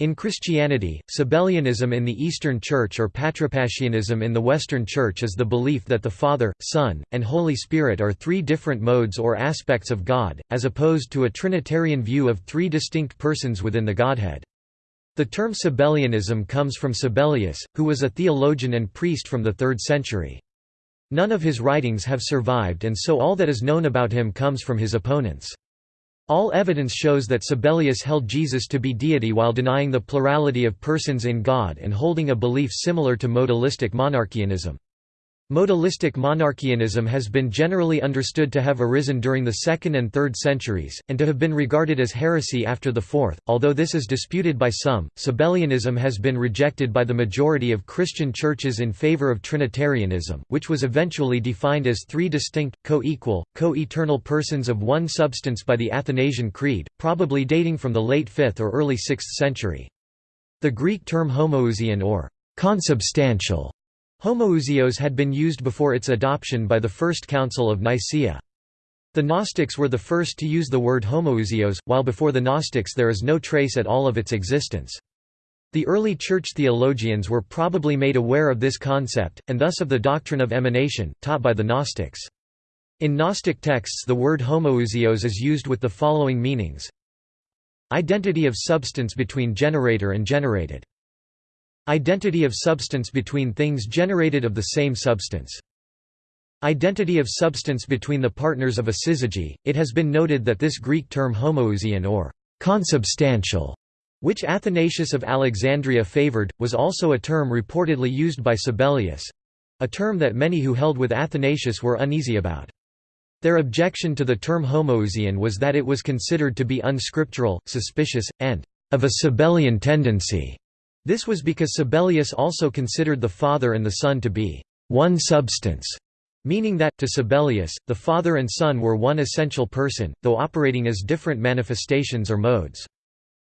In Christianity, Sabellianism in the Eastern Church or Patripassianism in the Western Church is the belief that the Father, Son, and Holy Spirit are three different modes or aspects of God, as opposed to a Trinitarian view of three distinct persons within the Godhead. The term Sabellianism comes from Sabellius, who was a theologian and priest from the 3rd century. None of his writings have survived and so all that is known about him comes from his opponents. All evidence shows that Sabellius held Jesus to be deity while denying the plurality of persons in God and holding a belief similar to modalistic monarchianism. Modalistic monarchianism has been generally understood to have arisen during the 2nd and 3rd centuries, and to have been regarded as heresy after the 4th, although this is disputed by some. Sabellianism has been rejected by the majority of Christian churches in favor of Trinitarianism, which was eventually defined as three distinct, co-equal, co-eternal persons of one substance by the Athanasian Creed, probably dating from the late 5th or early 6th century. The Greek term homoousian or consubstantial Homoousios had been used before its adoption by the First Council of Nicaea. The Gnostics were the first to use the word homoousios, while before the Gnostics there is no trace at all of its existence. The early church theologians were probably made aware of this concept, and thus of the doctrine of emanation, taught by the Gnostics. In Gnostic texts the word homoousios is used with the following meanings Identity of substance between generator and generated Identity of substance between things generated of the same substance. Identity of substance between the partners of a syzygy. It has been noted that this Greek term homoousian or consubstantial, which Athanasius of Alexandria favored, was also a term reportedly used by Sabellius a term that many who held with Athanasius were uneasy about. Their objection to the term homoousian was that it was considered to be unscriptural, suspicious, and of a Sabellian tendency. This was because Sabellius also considered the Father and the Son to be one substance, meaning that, to Sabellius, the Father and Son were one essential person, though operating as different manifestations or modes.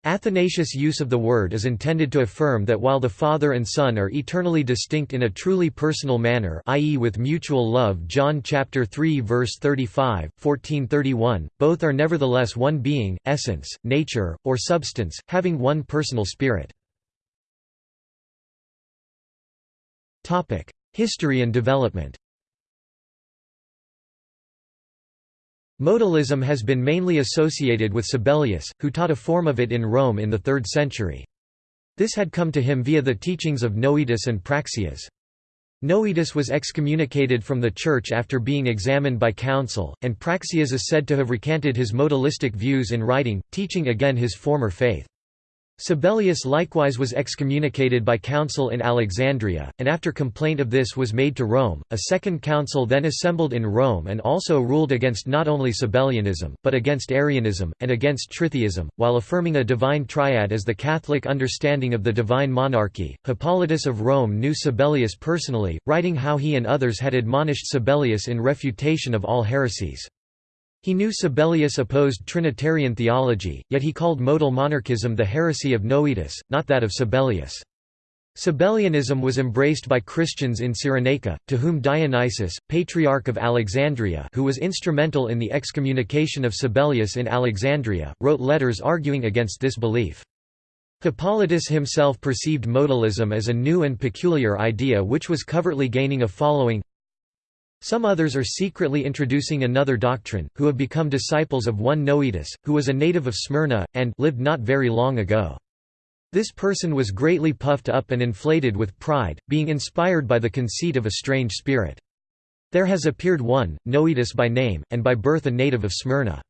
Athanasius' use of the word is intended to affirm that while the Father and Son are eternally distinct in a truly personal manner i.e. with mutual love John chapter 3 verse 35, 1431, both are nevertheless one being, essence, nature, or substance, having one personal spirit. History and development Modalism has been mainly associated with Sabellius, who taught a form of it in Rome in the 3rd century. This had come to him via the teachings of Noetus and Praxeas. Noetus was excommunicated from the church after being examined by council, and Praxeas is said to have recanted his modalistic views in writing, teaching again his former faith. Sabellius likewise was excommunicated by council in Alexandria, and after complaint of this was made to Rome, a second council then assembled in Rome and also ruled against not only Sabellianism, but against Arianism, and against Tritheism, while affirming a divine triad as the Catholic understanding of the divine monarchy. Hippolytus of Rome knew Sabellius personally, writing how he and others had admonished Sabellius in refutation of all heresies. He knew Sabellius opposed Trinitarian theology, yet he called modal monarchism the heresy of Noetus, not that of Sabellius. Sabellianism was embraced by Christians in Cyrenaica, to whom Dionysius, Patriarch of Alexandria who was instrumental in the excommunication of Sabellius in Alexandria, wrote letters arguing against this belief. Hippolytus himself perceived modalism as a new and peculiar idea which was covertly gaining a following, some others are secretly introducing another doctrine, who have become disciples of one Noetus, who was a native of Smyrna, and lived not very long ago. This person was greatly puffed up and inflated with pride, being inspired by the conceit of a strange spirit. There has appeared one, Noetus by name, and by birth a native of Smyrna.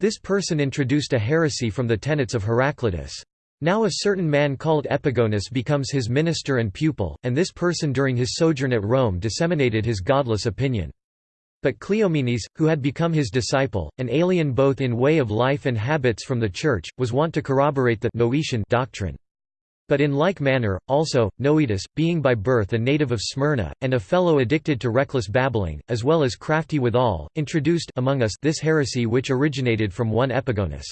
This person introduced a heresy from the tenets of Heraclitus. Now a certain man called Epigonus becomes his minister and pupil, and this person during his sojourn at Rome disseminated his godless opinion. But Cleomenes, who had become his disciple, an alien both in way of life and habits from the Church, was wont to corroborate the Noetian doctrine. But in like manner, also, Noetus, being by birth a native of Smyrna, and a fellow addicted to reckless babbling, as well as crafty withal, introduced among us this heresy which originated from one Epigonus.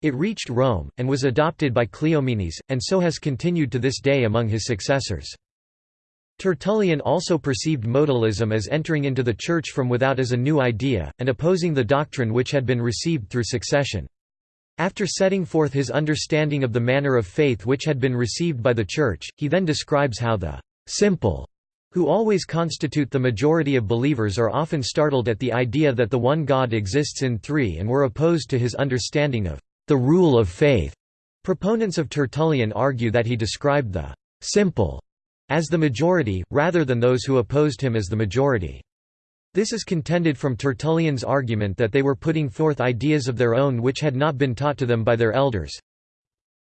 It reached Rome, and was adopted by Cleomenes, and so has continued to this day among his successors. Tertullian also perceived modalism as entering into the Church from without as a new idea, and opposing the doctrine which had been received through succession. After setting forth his understanding of the manner of faith which had been received by the Church, he then describes how the «simple» who always constitute the majority of believers are often startled at the idea that the one God exists in three and were opposed to his understanding of «the rule of faith». Proponents of Tertullian argue that he described the «simple» as the majority, rather than those who opposed him as the majority. This is contended from Tertullian's argument that they were putting forth ideas of their own which had not been taught to them by their elders.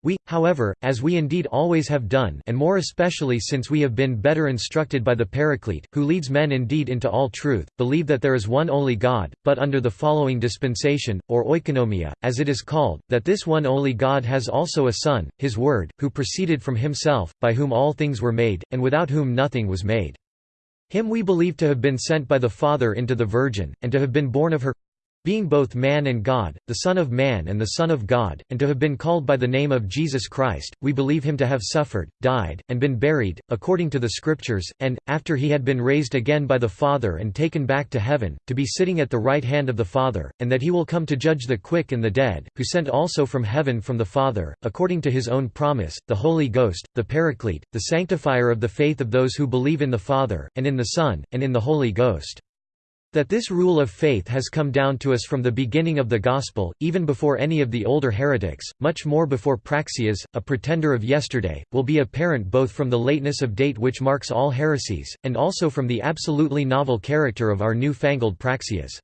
We, however, as we indeed always have done and more especially since we have been better instructed by the Paraclete, who leads men indeed into all truth, believe that there is one only God, but under the following dispensation, or oikonomia, as it is called, that this one only God has also a Son, his Word, who proceeded from himself, by whom all things were made, and without whom nothing was made. Him we believe to have been sent by the Father into the Virgin, and to have been born of her being both man and God, the Son of Man and the Son of God, and to have been called by the name of Jesus Christ, we believe him to have suffered, died, and been buried, according to the Scriptures, and, after he had been raised again by the Father and taken back to heaven, to be sitting at the right hand of the Father, and that he will come to judge the quick and the dead, who sent also from heaven from the Father, according to his own promise, the Holy Ghost, the Paraclete, the sanctifier of the faith of those who believe in the Father, and in the Son, and in the Holy Ghost. That this rule of faith has come down to us from the beginning of the Gospel, even before any of the older heretics, much more before Praxeas, a pretender of yesterday, will be apparent both from the lateness of date which marks all heresies, and also from the absolutely novel character of our new-fangled Praxeas.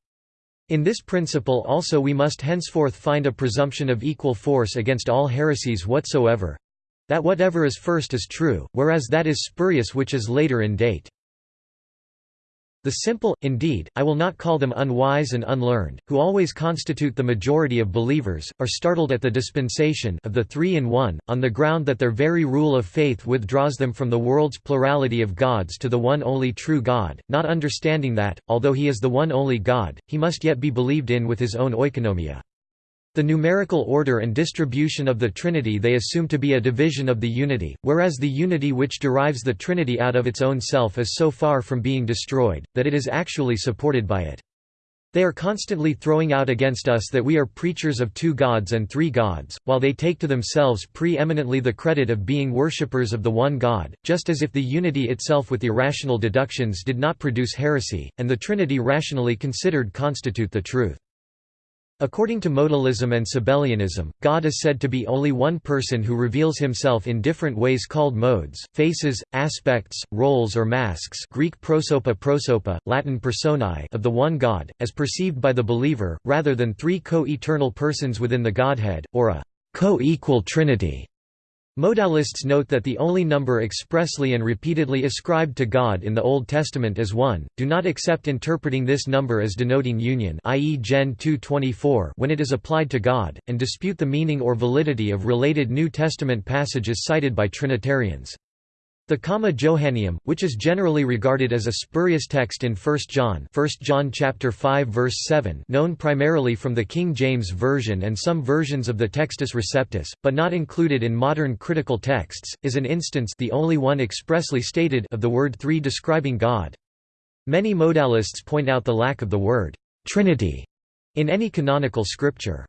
In this principle also we must henceforth find a presumption of equal force against all heresies whatsoever—that whatever is first is true, whereas that is spurious which is later in date. The simple, indeed, I will not call them unwise and unlearned, who always constitute the majority of believers, are startled at the dispensation of the three in one, on the ground that their very rule of faith withdraws them from the world's plurality of gods to the one only true God, not understanding that, although he is the one only God, he must yet be believed in with his own oikonomia. The numerical order and distribution of the Trinity they assume to be a division of the unity, whereas the unity which derives the Trinity out of its own self is so far from being destroyed, that it is actually supported by it. They are constantly throwing out against us that we are preachers of two gods and three gods, while they take to themselves pre-eminently the credit of being worshippers of the one God, just as if the unity itself with irrational deductions did not produce heresy, and the Trinity rationally considered constitute the truth. According to modalism and Sabellianism, God is said to be only one person who reveals himself in different ways called modes, faces, aspects, roles or masks Greek prosopa prosopa, Latin personae of the one God, as perceived by the believer, rather than three co-eternal persons within the Godhead, or a co-equal trinity. Modalists note that the only number expressly and repeatedly ascribed to God in the Old Testament is 1, do not accept interpreting this number as denoting union i.e. Gen 2.24 when it is applied to God, and dispute the meaning or validity of related New Testament passages cited by Trinitarians. The Comma Johanneum, which is generally regarded as a spurious text in 1 John 1 John chapter 5 verse 7 known primarily from the King James Version and some versions of the Textus Receptus, but not included in modern critical texts, is an instance the only one expressly stated of the word three describing God. Many modalists point out the lack of the word «Trinity» in any canonical scripture.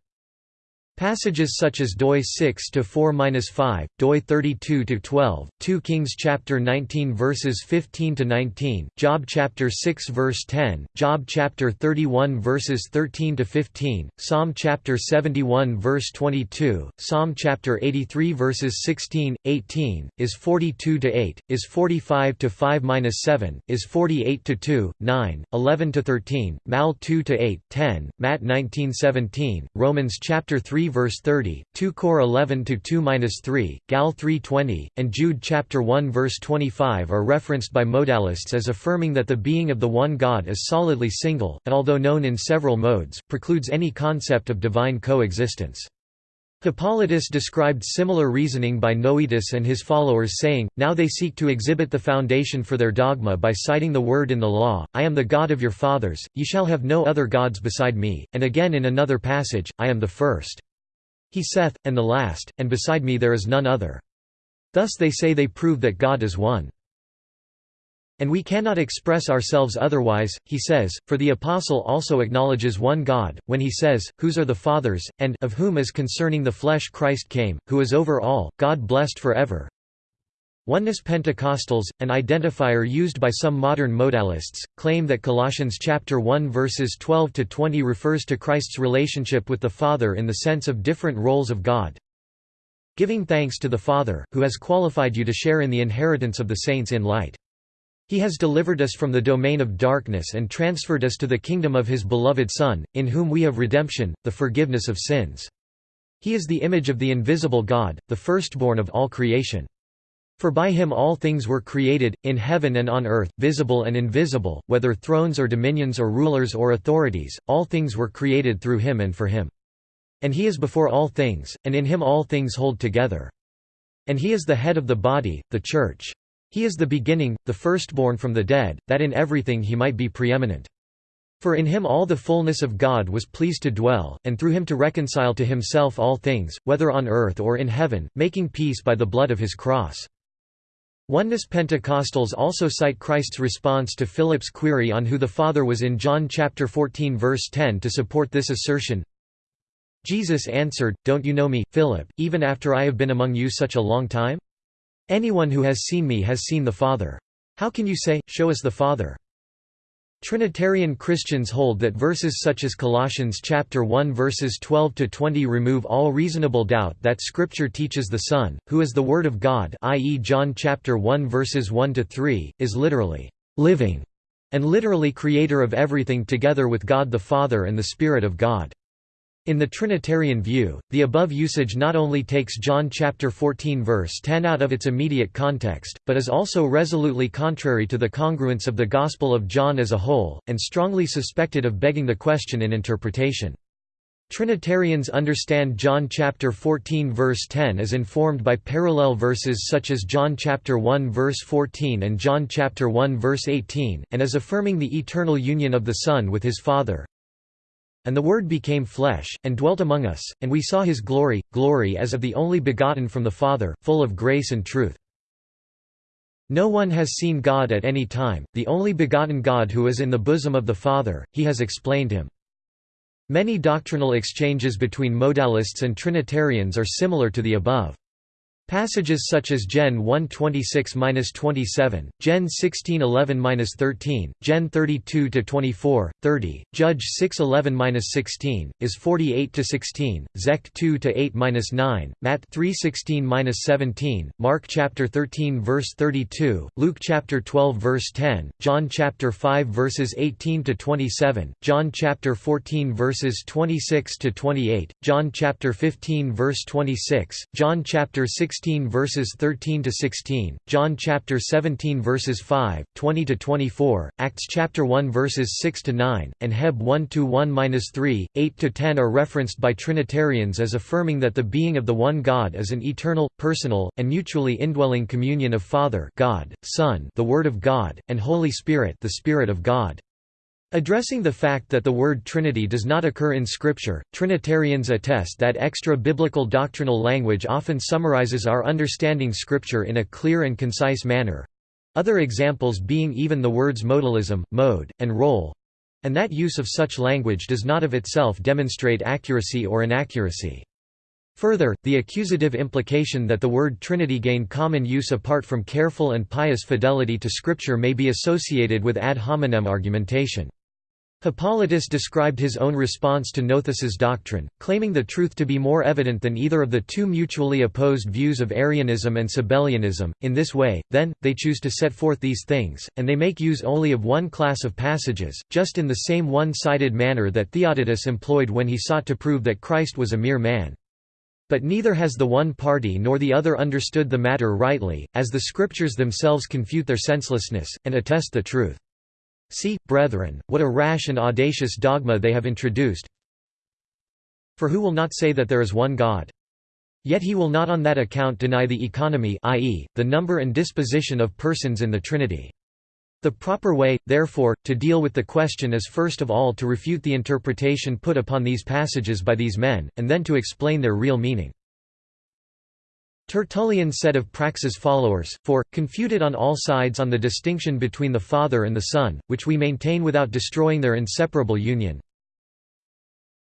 Passages such as doi 6 to 4-5, doi 32 to 12, 2 Kings chapter 19 verses 15 to 19, Job chapter 6 verse 10, Job chapter 31 verses 13 to 15, Psalm chapter 71 verse 22, Psalm chapter 83 verses 16, 18, is 42 to 8, is 45 to 5-7, is 48 to 2, 9, 11 to 13, Mal 2 to 8, 10, Matt 19:17, Romans chapter 3 verse 30, 2 Cor 11 to 2-3, Gal 3:20, and Jude chapter 1 verse 25 are referenced by modalists as affirming that the being of the one God is solidly single, and although known in several modes, precludes any concept of divine coexistence. Hippolytus described similar reasoning by Noetus and his followers saying, Now they seek to exhibit the foundation for their dogma by citing the word in the law, I am the God of your fathers, ye shall have no other gods beside me, and again in another passage, I am the first. He saith, and the last, and beside me there is none other. Thus they say they prove that God is one. And we cannot express ourselves otherwise, he says, for the Apostle also acknowledges one God, when he says, Whose are the fathers, and of whom as concerning the flesh Christ came, who is over all, God blessed forever. Oneness Pentecostals, an identifier used by some modern modalists, claim that Colossians chapter 1 verses 12 to 20 refers to Christ's relationship with the Father in the sense of different roles of God. Giving thanks to the Father, who has qualified you to share in the inheritance of the saints in light. He has delivered us from the domain of darkness and transferred us to the kingdom of His beloved Son, in whom we have redemption, the forgiveness of sins. He is the image of the invisible God, the firstborn of all creation. For by him all things were created, in heaven and on earth, visible and invisible, whether thrones or dominions or rulers or authorities, all things were created through him and for him. And he is before all things, and in him all things hold together. And he is the head of the body, the Church. He is the beginning, the firstborn from the dead, that in everything he might be preeminent. For in him all the fullness of God was pleased to dwell, and through him to reconcile to himself all things, whether on earth or in heaven, making peace by the blood of his cross. Oneness Pentecostals also cite Christ's response to Philip's query on who the Father was in John chapter 14 verse 10 to support this assertion. Jesus answered, Don't you know me, Philip, even after I have been among you such a long time? Anyone who has seen me has seen the Father. How can you say, Show us the Father? Trinitarian Christians hold that verses such as Colossians chapter 1 verses 12 to 20 remove all reasonable doubt that scripture teaches the Son, who is the word of God, i.e. John chapter 1 verses 1 to 3, is literally living and literally creator of everything together with God the Father and the Spirit of God. In the Trinitarian view, the above usage not only takes John chapter 14 verse 10 out of its immediate context, but is also resolutely contrary to the congruence of the Gospel of John as a whole, and strongly suspected of begging the question in interpretation. Trinitarians understand John chapter 14 verse 10 as informed by parallel verses such as John chapter 1 verse 14 and John chapter 1 verse 18, and as affirming the eternal union of the Son with his Father, and the Word became flesh, and dwelt among us, and we saw his glory, glory as of the only begotten from the Father, full of grace and truth. No one has seen God at any time, the only begotten God who is in the bosom of the Father, he has explained him. Many doctrinal exchanges between modalists and Trinitarians are similar to the above. Passages such as Gen 126-27, Gen 1611-13, Gen 32-24, 30, Judge 611-16, Is 48-16, Zech 2-8-9, Matt 3:16-17, Mark chapter 13 verse 32, Luke chapter 12 verse 10, John chapter 5 verses 18-27, John chapter 14 verses 26-28, John chapter 15 verse 26, John chapter 16 16 verses 13 to 16, John chapter 17 verses 5, 20 to 24, Acts chapter 1 verses 6 to 9, and Heb 1 to 1-3, 8 to 10 are referenced by Trinitarians as affirming that the being of the one God is an eternal, personal, and mutually indwelling communion of Father, God, Son, the Word of God, and Holy Spirit, the Spirit of God. Addressing the fact that the word Trinity does not occur in Scripture, Trinitarians attest that extra-biblical doctrinal language often summarizes our understanding Scripture in a clear and concise manner. Other examples being even the words modalism, mode, and role, and that use of such language does not of itself demonstrate accuracy or inaccuracy. Further, the accusative implication that the word Trinity gained common use apart from careful and pious fidelity to Scripture may be associated with ad hominem argumentation. Hippolytus described his own response to Noetus's doctrine, claiming the truth to be more evident than either of the two mutually opposed views of Arianism and Sabellianism. In this way, then, they choose to set forth these things, and they make use only of one class of passages, just in the same one-sided manner that Theodotus employed when he sought to prove that Christ was a mere man. But neither has the one party nor the other understood the matter rightly, as the Scriptures themselves confute their senselessness, and attest the truth. See, brethren, what a rash and audacious dogma they have introduced. For who will not say that there is one God? Yet he will not on that account deny the economy i.e., the number and disposition of persons in the Trinity. The proper way, therefore, to deal with the question is first of all to refute the interpretation put upon these passages by these men, and then to explain their real meaning. Tertullian said of Praxeas' followers, for, confuted on all sides on the distinction between the Father and the Son, which we maintain without destroying their inseparable union,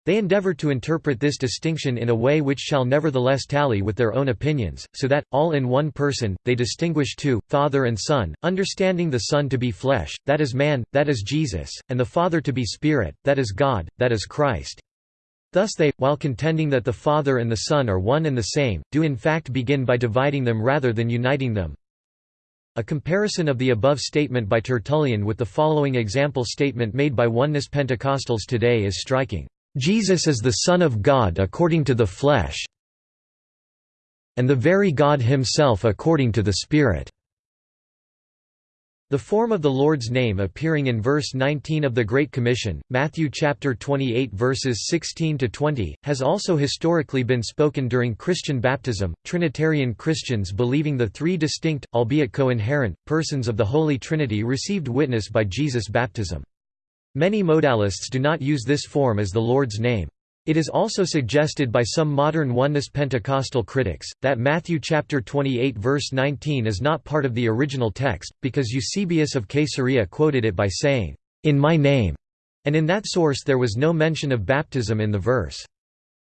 they endeavor to interpret this distinction in a way which shall nevertheless tally with their own opinions, so that, all in one person, they distinguish two, Father and Son, understanding the Son to be flesh, that is man, that is Jesus, and the Father to be Spirit, that is God, that is Christ. Thus they, while contending that the Father and the Son are one and the same, do in fact begin by dividing them rather than uniting them. A comparison of the above statement by Tertullian with the following example statement made by Oneness Pentecostals today is striking. Jesus is the Son of God according to the flesh and the very God himself according to the Spirit." The form of the Lord's name appearing in verse 19 of the Great Commission, Matthew chapter 28 verses 16 to 20, has also historically been spoken during Christian baptism. Trinitarian Christians believing the three distinct, albeit co-inherent, persons of the Holy Trinity received witness by Jesus' baptism. Many modalists do not use this form as the Lord's name. It is also suggested by some modern Oneness Pentecostal critics, that Matthew chapter 28 verse 19 is not part of the original text, because Eusebius of Caesarea quoted it by saying, "'In my name' and in that source there was no mention of baptism in the verse.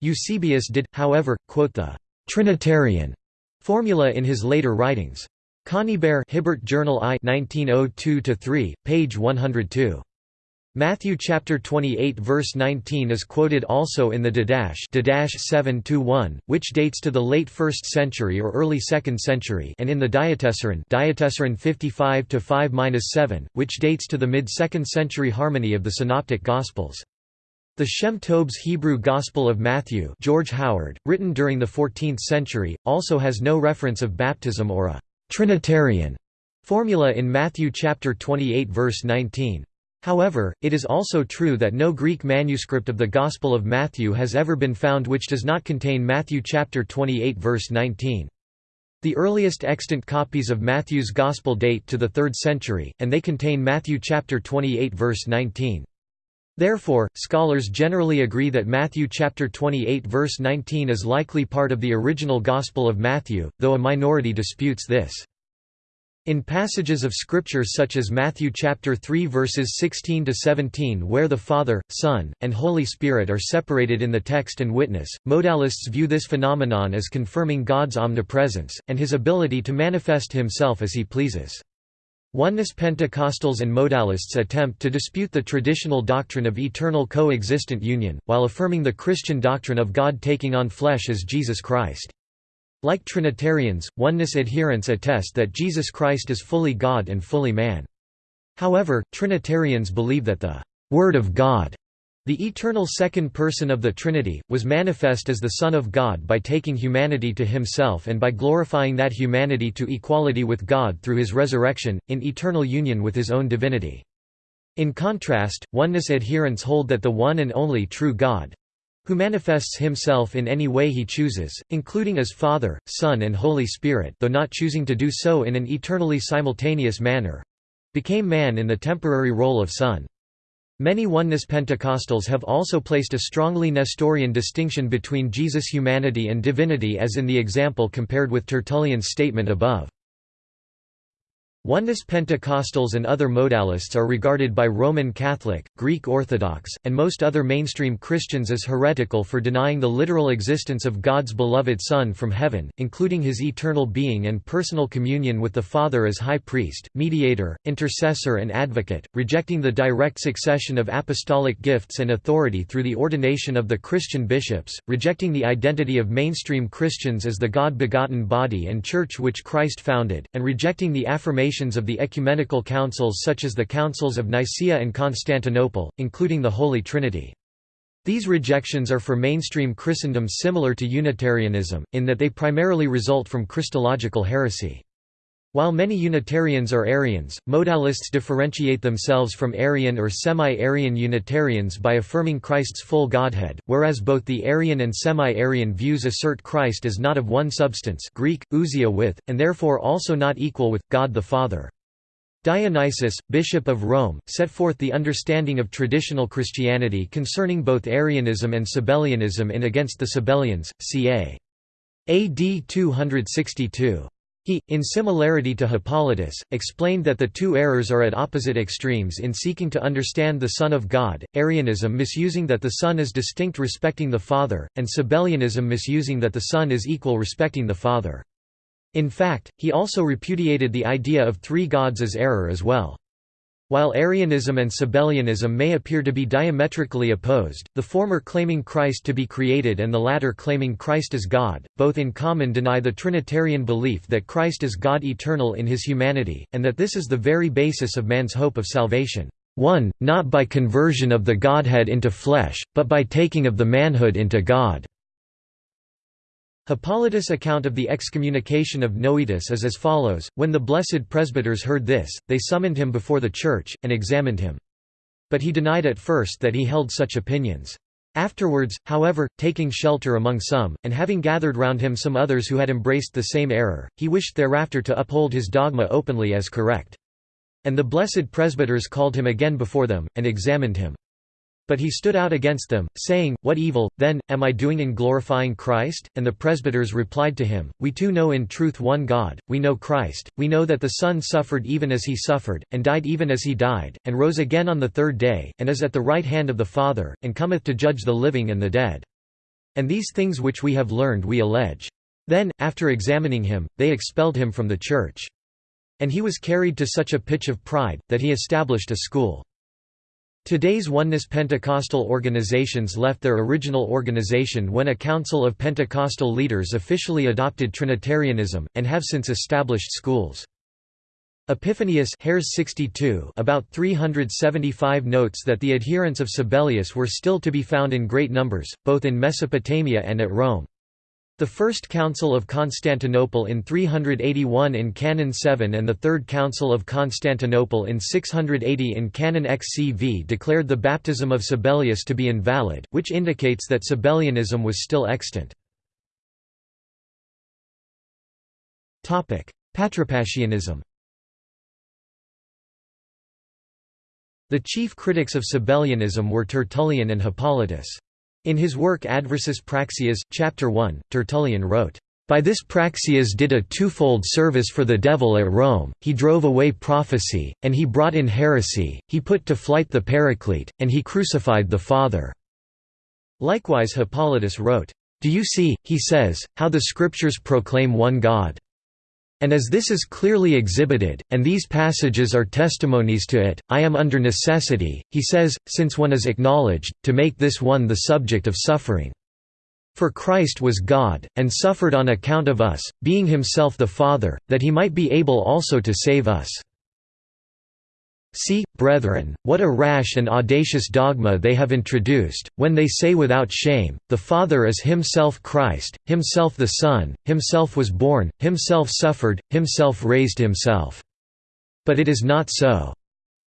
Eusebius did, however, quote the «Trinitarian» formula in his later writings. Conybeare Hibbert Journal I 1902-3, page 102. Matthew chapter 28 verse 19 is quoted also in the Didache Didache 7-1, which dates to the late 1st century or early 2nd century and in the Diatessaron Diatessaron 55-5-7, which dates to the mid-2nd century harmony of the Synoptic Gospels. The Shem Tob's Hebrew Gospel of Matthew George Howard, written during the 14th century, also has no reference of baptism or a «Trinitarian» formula in Matthew chapter 28 verse 19. However, it is also true that no Greek manuscript of the Gospel of Matthew has ever been found which does not contain Matthew chapter 28 verse 19. The earliest extant copies of Matthew's Gospel date to the 3rd century, and they contain Matthew chapter 28 verse 19. Therefore, scholars generally agree that Matthew chapter 28 verse 19 is likely part of the original Gospel of Matthew, though a minority disputes this. In passages of scripture such as Matthew chapter 3 verses 16 to 17 where the Father, Son, and Holy Spirit are separated in the text and witness, modalists view this phenomenon as confirming God's omnipresence and his ability to manifest himself as he pleases. Oneness Pentecostals and modalists attempt to dispute the traditional doctrine of eternal co-existent union, while affirming the Christian doctrine of God taking on flesh as Jesus Christ. Like Trinitarians, oneness adherents attest that Jesus Christ is fully God and fully man. However, Trinitarians believe that the Word of God, the eternal second person of the Trinity, was manifest as the Son of God by taking humanity to himself and by glorifying that humanity to equality with God through his resurrection, in eternal union with his own divinity. In contrast, oneness adherents hold that the one and only true God, who manifests himself in any way he chooses, including as Father, Son and Holy Spirit though not choosing to do so in an eternally simultaneous manner—became man in the temporary role of Son. Many Oneness Pentecostals have also placed a strongly Nestorian distinction between Jesus' humanity and divinity as in the example compared with Tertullian's statement above. Oneness Pentecostals and other modalists are regarded by Roman Catholic, Greek Orthodox, and most other mainstream Christians as heretical for denying the literal existence of God's beloved Son from heaven, including his eternal being and personal communion with the Father as high priest, mediator, intercessor and advocate, rejecting the direct succession of apostolic gifts and authority through the ordination of the Christian bishops, rejecting the identity of mainstream Christians as the God-begotten body and church which Christ founded, and rejecting the affirmation of the ecumenical councils such as the Councils of Nicaea and Constantinople, including the Holy Trinity. These rejections are for mainstream Christendom similar to Unitarianism, in that they primarily result from Christological heresy. While many Unitarians are Arians, modalists differentiate themselves from Arian or semi-Arian Unitarians by affirming Christ's full Godhead, whereas both the Arian and semi-Arian views assert Christ as not of one substance Greek, ousia with, and therefore also not equal with, God the Father. Dionysius, Bishop of Rome, set forth the understanding of traditional Christianity concerning both Arianism and Sabellianism in Against the Sabellians, ca. AD 262. He, in similarity to Hippolytus, explained that the two errors are at opposite extremes in seeking to understand the Son of God, Arianism misusing that the Son is distinct respecting the Father, and Sabellianism misusing that the Son is equal respecting the Father. In fact, he also repudiated the idea of three gods as error as well. While Arianism and Sabellianism may appear to be diametrically opposed, the former claiming Christ to be created and the latter claiming Christ as God, both in common deny the Trinitarian belief that Christ is God eternal in his humanity, and that this is the very basis of man's hope of salvation. 1. Not by conversion of the Godhead into flesh, but by taking of the manhood into God. Hippolytus' account of the excommunication of Noetus is as follows, When the blessed presbyters heard this, they summoned him before the church, and examined him. But he denied at first that he held such opinions. Afterwards, however, taking shelter among some, and having gathered round him some others who had embraced the same error, he wished thereafter to uphold his dogma openly as correct. And the blessed presbyters called him again before them, and examined him. But he stood out against them, saying, What evil, then, am I doing in glorifying Christ? And the presbyters replied to him, We too know in truth one God, we know Christ, we know that the Son suffered even as he suffered, and died even as he died, and rose again on the third day, and is at the right hand of the Father, and cometh to judge the living and the dead. And these things which we have learned we allege. Then, after examining him, they expelled him from the church. And he was carried to such a pitch of pride, that he established a school. Today's Oneness Pentecostal organizations left their original organization when a council of Pentecostal leaders officially adopted Trinitarianism, and have since established schools. Epiphanius Hares 62 about 375 notes that the adherents of Sabellius were still to be found in great numbers, both in Mesopotamia and at Rome. The First Council of Constantinople in 381 in Canon 7 and the Third Council of Constantinople in 680 in Canon XCV declared the baptism of Sabellius to be invalid, which indicates that Sabellianism was still extant. Patripassianism The chief critics of Sabellianism were Tertullian and Hippolytus. In his work Adversus Praxeas, Chapter 1, Tertullian wrote, by this Praxeas did a twofold service for the devil at Rome, he drove away prophecy, and he brought in heresy, he put to flight the Paraclete, and he crucified the Father." Likewise Hippolytus wrote, "'Do you see,' he says, how the Scriptures proclaim one God. And as this is clearly exhibited, and these passages are testimonies to it, I am under necessity, he says, since one is acknowledged, to make this one the subject of suffering. For Christ was God, and suffered on account of us, being himself the Father, that he might be able also to save us. See, brethren, what a rash and audacious dogma they have introduced, when they say without shame, the Father is himself Christ, himself the Son, himself was born, himself suffered, himself raised himself. But it is not so.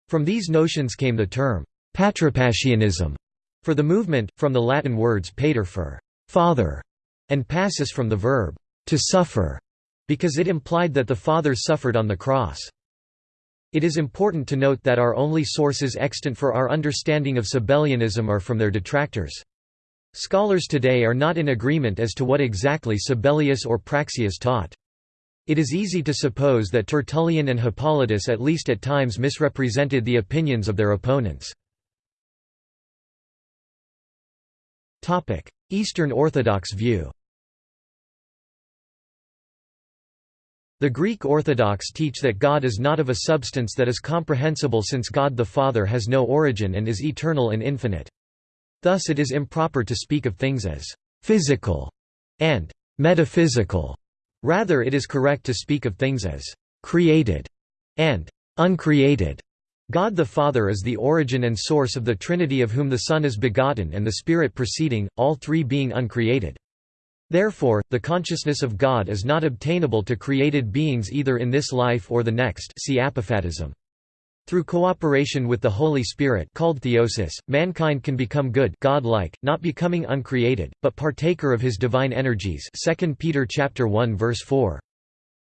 From these notions came the term, patripassianism, for the movement, from the Latin words pater for father, and passus from the verb to suffer, because it implied that the Father suffered on the cross. It is important to note that our only sources extant for our understanding of Sabellianism are from their detractors. Scholars today are not in agreement as to what exactly Sabellius or Praxeas taught. It is easy to suppose that Tertullian and Hippolytus at least at times misrepresented the opinions of their opponents. Eastern Orthodox view The Greek Orthodox teach that God is not of a substance that is comprehensible since God the Father has no origin and is eternal and infinite. Thus it is improper to speak of things as «physical» and «metaphysical». Rather it is correct to speak of things as «created» and «uncreated». God the Father is the origin and source of the Trinity of whom the Son is begotten and the Spirit proceeding, all three being uncreated. Therefore, the consciousness of God is not obtainable to created beings either in this life or the next see apophatism. Through cooperation with the Holy Spirit called theosis, mankind can become good godlike, not becoming uncreated, but partaker of his divine energies 2 Peter 1 verse 4.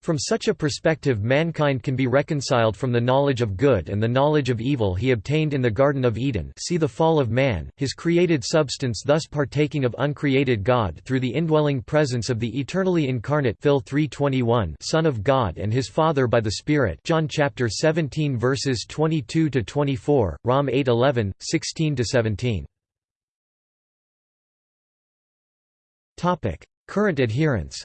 From such a perspective mankind can be reconciled from the knowledge of good and the knowledge of evil he obtained in the Garden of Eden see the fall of man, his created substance thus partaking of uncreated God through the indwelling presence of the eternally incarnate Phil 3:21 Son of God and his Father by the Spirit John chapter 17 verses 22 to 24, Rom 8:11, 16 to 17. Topic: Current adherents.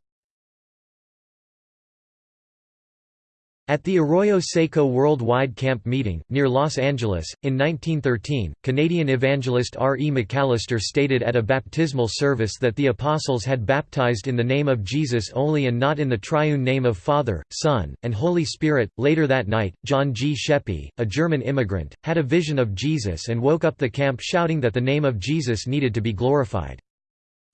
At the Arroyo Seco Worldwide Camp Meeting, near Los Angeles, in 1913, Canadian evangelist R. E. McAllister stated at a baptismal service that the apostles had baptized in the name of Jesus only and not in the triune name of Father, Son, and Holy Spirit. Later that night, John G. Scheppe, a German immigrant, had a vision of Jesus and woke up the camp shouting that the name of Jesus needed to be glorified.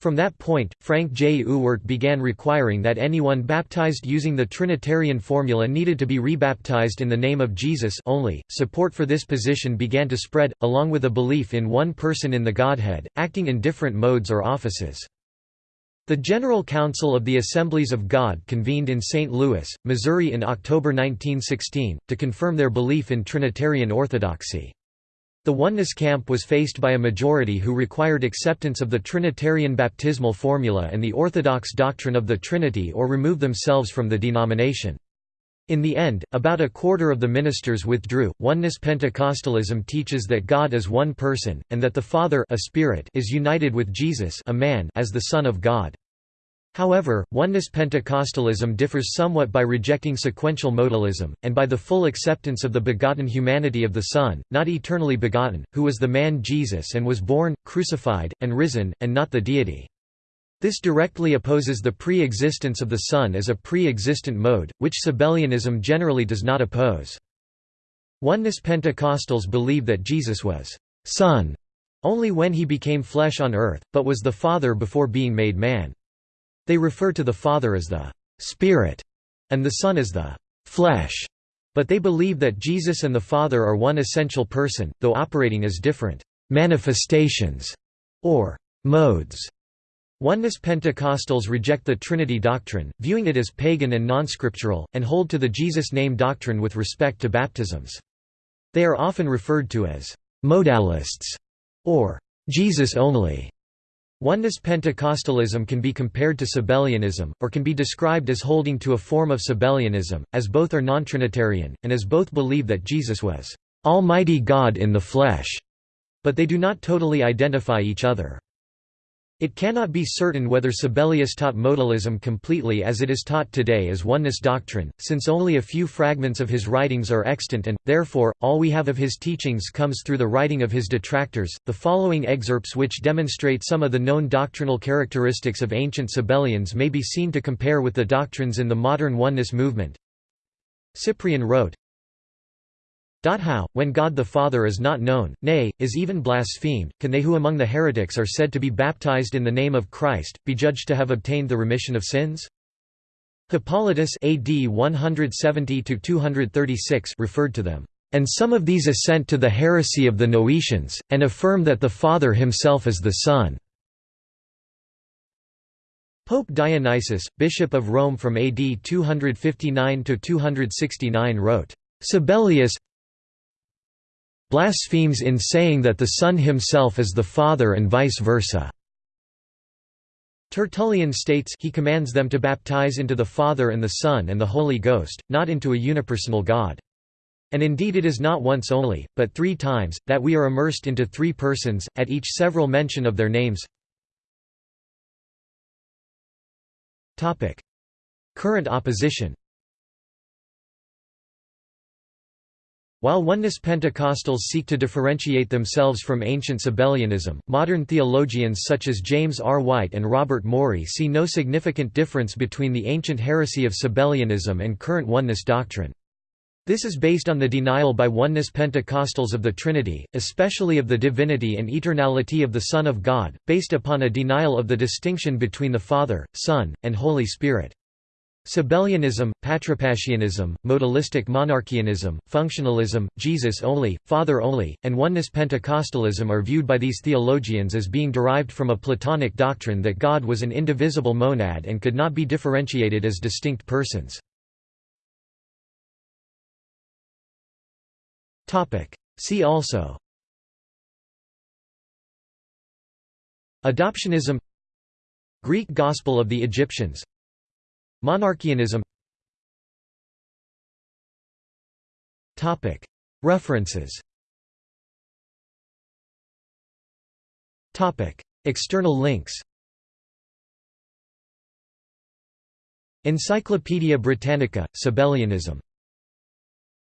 From that point, Frank J. Ewart began requiring that anyone baptized using the Trinitarian formula needed to be rebaptized in the name of Jesus only. Support for this position began to spread, along with a belief in one person in the Godhead, acting in different modes or offices. The General Council of the Assemblies of God convened in St. Louis, Missouri in October 1916, to confirm their belief in Trinitarian orthodoxy. The oneness camp was faced by a majority who required acceptance of the Trinitarian baptismal formula and the orthodox doctrine of the Trinity or remove themselves from the denomination. In the end, about a quarter of the ministers withdrew. Oneness Pentecostalism teaches that God is one person, and that the Father a spirit is united with Jesus a man as the Son of God. However, oneness Pentecostalism differs somewhat by rejecting sequential modalism, and by the full acceptance of the begotten humanity of the Son, not eternally begotten, who was the man Jesus and was born, crucified, and risen, and not the deity. This directly opposes the pre-existence of the Son as a pre-existent mode, which Sabellianism generally does not oppose. Oneness Pentecostals believe that Jesus was Son only when he became flesh on earth, but was the Father before being made man. They refer to the Father as the Spirit and the Son as the flesh, but they believe that Jesus and the Father are one essential person, though operating as different manifestations or modes. Oneness Pentecostals reject the Trinity doctrine, viewing it as pagan and non-scriptural, and hold to the Jesus name doctrine with respect to baptisms. They are often referred to as modalists or Jesus only. Oneness Pentecostalism can be compared to Sabellianism, or can be described as holding to a form of Sabellianism, as both are non-Trinitarian, and as both believe that Jesus was Almighty God in the flesh, but they do not totally identify each other. It cannot be certain whether Sabellius taught modalism completely as it is taught today as oneness doctrine, since only a few fragments of his writings are extant and, therefore, all we have of his teachings comes through the writing of his detractors. The following excerpts, which demonstrate some of the known doctrinal characteristics of ancient Sabellians, may be seen to compare with the doctrines in the modern oneness movement. Cyprian wrote, how, when God the Father is not known, nay, is even blasphemed, can they who among the heretics are said to be baptized in the name of Christ, be judged to have obtained the remission of sins? Hippolytus AD 170 referred to them, "...and some of these assent to the heresy of the Noetians, and affirm that the Father himself is the Son." Pope Dionysius, Bishop of Rome from AD 259–269 wrote, Sabellius blasphemes in saying that the Son himself is the Father and vice versa. Tertullian states he commands them to baptize into the Father and the Son and the Holy Ghost, not into a unipersonal God. And indeed it is not once only, but three times, that we are immersed into three persons, at each several mention of their names. Current opposition While oneness Pentecostals seek to differentiate themselves from ancient Sabellianism, modern theologians such as James R. White and Robert Morey see no significant difference between the ancient heresy of Sabellianism and current oneness doctrine. This is based on the denial by oneness Pentecostals of the Trinity, especially of the divinity and eternality of the Son of God, based upon a denial of the distinction between the Father, Son, and Holy Spirit. Sabellianism, Patripassianism, modalistic monarchianism, functionalism, Jesus only, Father only, and oneness Pentecostalism are viewed by these theologians as being derived from a Platonic doctrine that God was an indivisible monad and could not be differentiated as distinct persons. See also. Adoptionism. Greek Gospel of the Egyptians. Monarchianism. References. External links. Encyclopædia Britannica, Sabellianism